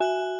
you